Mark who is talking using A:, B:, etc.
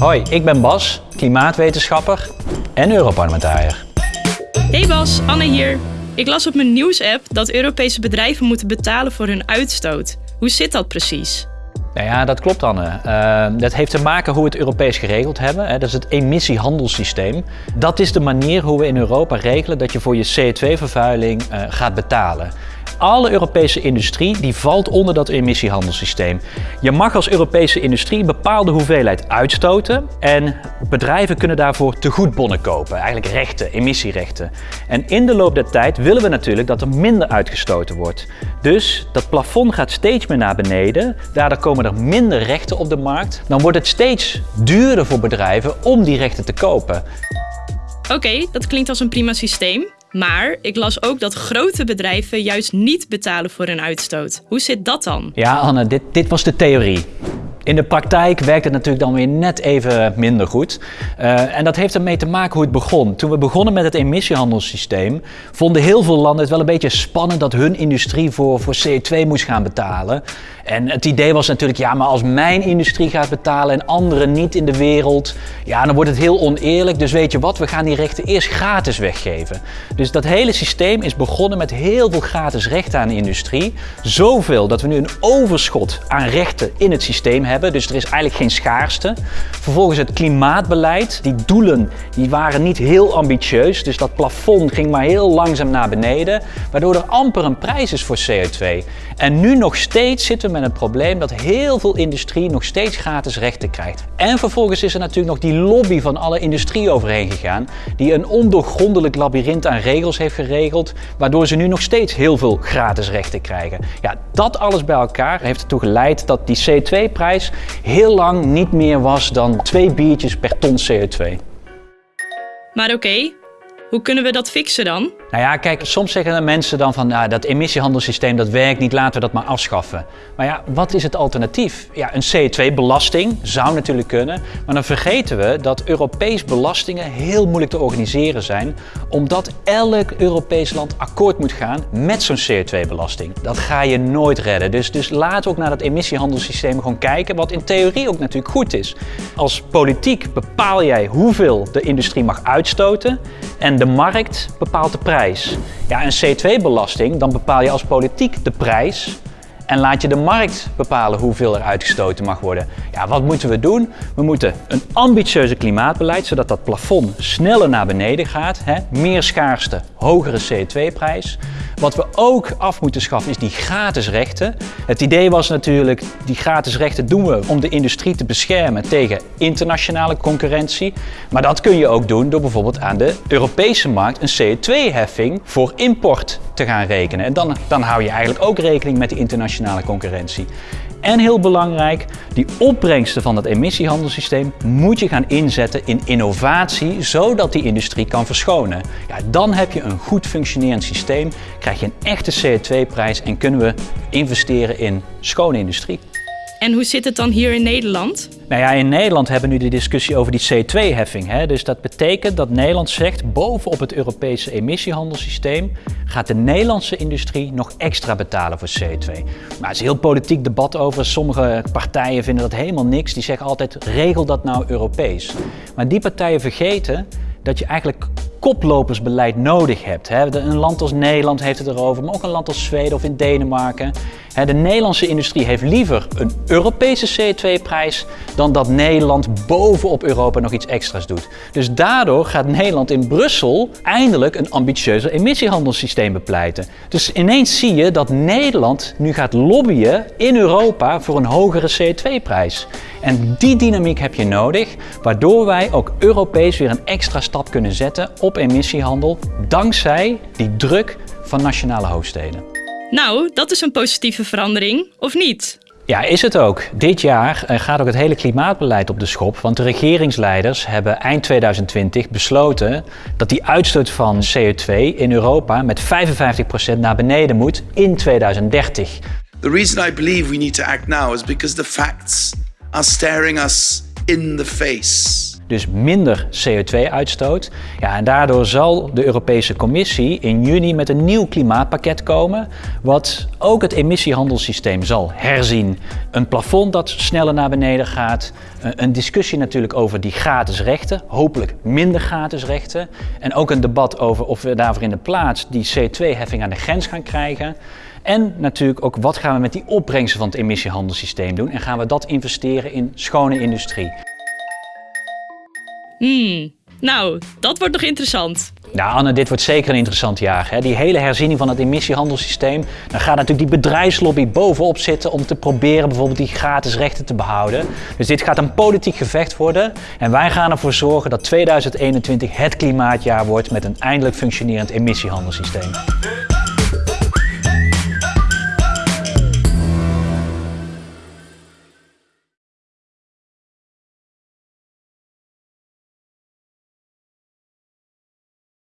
A: Hoi, ik ben Bas, klimaatwetenschapper en Europarlementariër.
B: Hey Bas, Anne hier. Ik las op mijn nieuwsapp dat Europese bedrijven moeten betalen voor hun uitstoot. Hoe zit dat precies?
A: Nou ja, dat klopt Anne. Uh, dat heeft te maken hoe we het Europees geregeld hebben. Hè. Dat is het emissiehandelssysteem. Dat is de manier hoe we in Europa regelen dat je voor je CO2-vervuiling uh, gaat betalen. Alle Europese industrie die valt onder dat emissiehandelssysteem. Je mag als Europese industrie een bepaalde hoeveelheid uitstoten en bedrijven kunnen daarvoor tegoedbonnen kopen, eigenlijk rechten, emissierechten. En in de loop der tijd willen we natuurlijk dat er minder uitgestoten wordt. Dus dat plafond gaat steeds meer naar beneden, daardoor komen er minder rechten op de markt. Dan wordt het steeds duurder voor bedrijven om die rechten te kopen.
B: Oké, dat klinkt als een prima systeem. Maar ik las ook dat grote bedrijven juist niet betalen voor hun uitstoot. Hoe zit dat dan?
A: Ja, Anne, dit, dit was de theorie. In de praktijk werkt het natuurlijk dan weer net even minder goed. Uh, en dat heeft ermee te maken hoe het begon. Toen we begonnen met het emissiehandelssysteem, vonden heel veel landen het wel een beetje spannend dat hun industrie voor, voor CO2 moest gaan betalen. En het idee was natuurlijk, ja, maar als mijn industrie gaat betalen en anderen niet in de wereld, ja, dan wordt het heel oneerlijk. Dus weet je wat, we gaan die rechten eerst gratis weggeven. Dus dat hele systeem is begonnen met heel veel gratis rechten aan de industrie. Zoveel dat we nu een overschot aan rechten in het systeem hebben. Dus er is eigenlijk geen schaarste. Vervolgens het klimaatbeleid. Die doelen die waren niet heel ambitieus. Dus dat plafond ging maar heel langzaam naar beneden. Waardoor er amper een prijs is voor CO2. En nu nog steeds zitten we met een probleem dat heel veel industrie nog steeds gratis rechten krijgt. En vervolgens is er natuurlijk nog die lobby van alle industrie overheen gegaan, die een ondoorgrondelijk labyrint aan regels heeft geregeld, waardoor ze nu nog steeds heel veel gratis rechten krijgen. Ja, dat alles bij elkaar heeft ertoe geleid dat die CO2-prijs heel lang niet meer was dan twee biertjes per ton CO2.
B: Maar oké, hoe kunnen we dat fixen dan?
A: Nou ja, kijk, soms zeggen mensen dan van nou, dat emissiehandelssysteem dat werkt niet, laten we dat maar afschaffen. Maar ja, wat is het alternatief? Ja, een CO2-belasting zou natuurlijk kunnen, maar dan vergeten we dat Europees belastingen heel moeilijk te organiseren zijn, omdat elk Europees land akkoord moet gaan met zo'n CO2-belasting. Dat ga je nooit redden. Dus, dus laten we ook naar dat emissiehandelssysteem gewoon kijken, wat in theorie ook natuurlijk goed is. Als politiek bepaal jij hoeveel de industrie mag uitstoten en de markt bepaalt de prijs. Ja, een C2-belasting, dan bepaal je als politiek de prijs en laat je de markt bepalen hoeveel er uitgestoten mag worden. Ja, wat moeten we doen? We moeten een ambitieuze klimaatbeleid, zodat dat plafond sneller naar beneden gaat. Hè? Meer schaarste, hogere CO2-prijs. Wat we ook af moeten schaffen is die gratis rechten. Het idee was natuurlijk, die gratis rechten doen we om de industrie te beschermen tegen internationale concurrentie. Maar dat kun je ook doen door bijvoorbeeld aan de Europese markt een CO2-heffing voor import te gaan rekenen. En dan, dan hou je eigenlijk ook rekening met die internationale concurrentie. En heel belangrijk, die opbrengsten van het emissiehandelssysteem moet je gaan inzetten in innovatie, zodat die industrie kan verschonen. Ja, dan heb je een goed functionerend systeem, krijg je een echte CO2-prijs en kunnen we investeren in schone industrie.
B: En hoe zit het dan hier in Nederland?
A: Nou ja, in Nederland hebben we nu de discussie over die CO2-heffing. Dus dat betekent dat Nederland zegt, bovenop het Europese emissiehandelssysteem gaat de Nederlandse industrie nog extra betalen voor CO2. Maar er is heel politiek debat over. Sommige partijen vinden dat helemaal niks. Die zeggen altijd, regel dat nou Europees. Maar die partijen vergeten dat je eigenlijk koplopersbeleid nodig hebt. Een land als Nederland heeft het erover, maar ook een land als Zweden of in Denemarken. De Nederlandse industrie heeft liever een Europese CO2-prijs dan dat Nederland bovenop Europa nog iets extra's doet. Dus daardoor gaat Nederland in Brussel eindelijk een ambitieuzer emissiehandelssysteem bepleiten. Dus ineens zie je dat Nederland nu gaat lobbyen in Europa voor een hogere CO2-prijs. En die dynamiek heb je nodig, waardoor wij ook Europees weer een extra stap kunnen zetten op emissiehandel, dankzij die druk van nationale hoofdsteden.
B: Nou, dat is een positieve verandering, of niet?
A: Ja, is het ook. Dit jaar eh, gaat ook het hele klimaatbeleid op de schop, want de regeringsleiders hebben eind 2020 besloten dat die uitstoot van CO2 in Europa met 55% naar beneden moet in 2030.
C: The reason I believe we need to act now is because the facts are staring us in the face.
A: Dus minder CO2-uitstoot. Ja, en daardoor zal de Europese Commissie in juni met een nieuw klimaatpakket komen, wat ook het emissiehandelssysteem zal herzien. Een plafond dat sneller naar beneden gaat, een discussie natuurlijk over die gratis rechten, hopelijk minder gratis rechten, en ook een debat over of we daarvoor in de plaats die CO2-heffing aan de grens gaan krijgen. En natuurlijk ook wat gaan we met die opbrengsten van het emissiehandelssysteem doen en gaan we dat investeren in schone industrie.
B: Hmm, nou, dat wordt nog interessant.
A: Nou Anne, dit wordt zeker een interessant jaar. Hè? Die hele herziening van het emissiehandelssysteem. Dan gaat natuurlijk die bedrijfslobby bovenop zitten om te proberen bijvoorbeeld die gratis rechten te behouden. Dus dit gaat een politiek gevecht worden. En wij gaan ervoor zorgen dat 2021 het klimaatjaar wordt met een eindelijk functionerend emissiehandelssysteem.